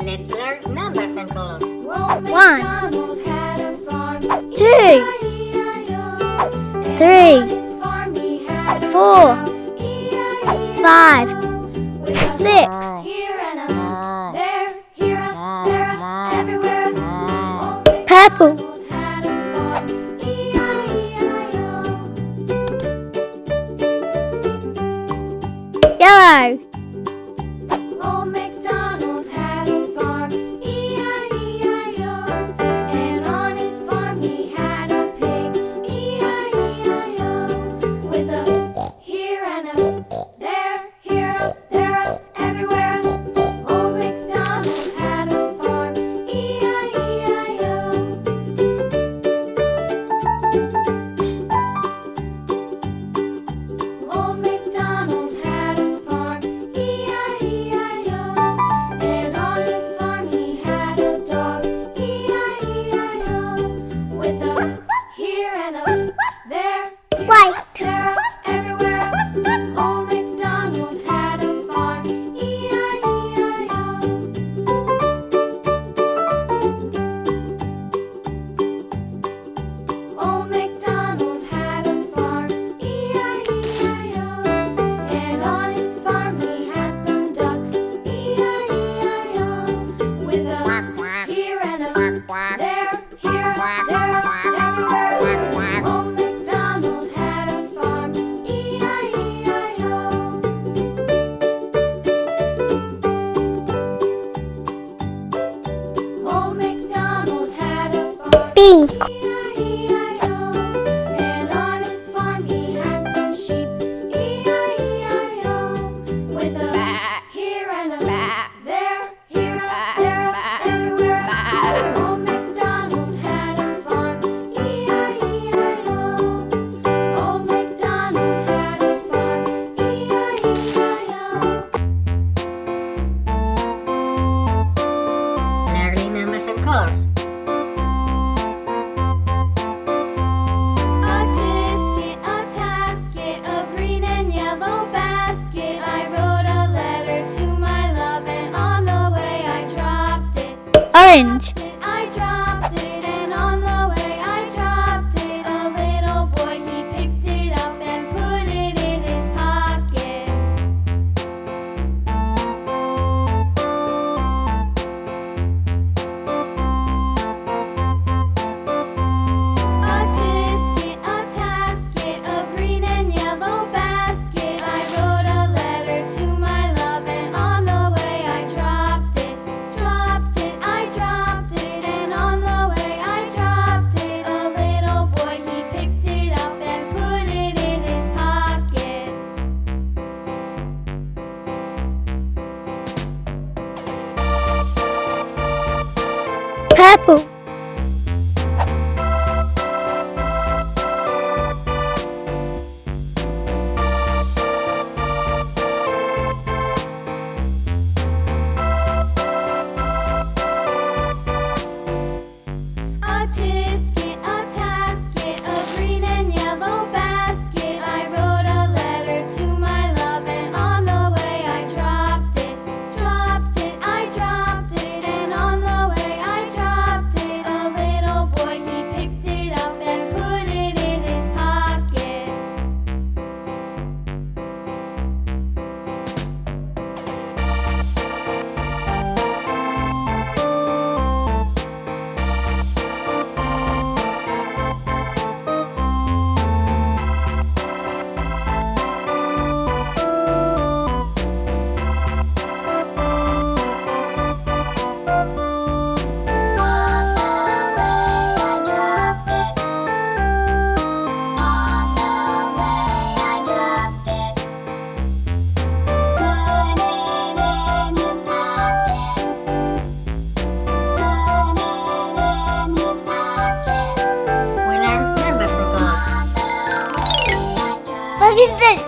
Let's learn numbers and colors. One, two, three, four, five, six. Cinco. orange. apple. is this?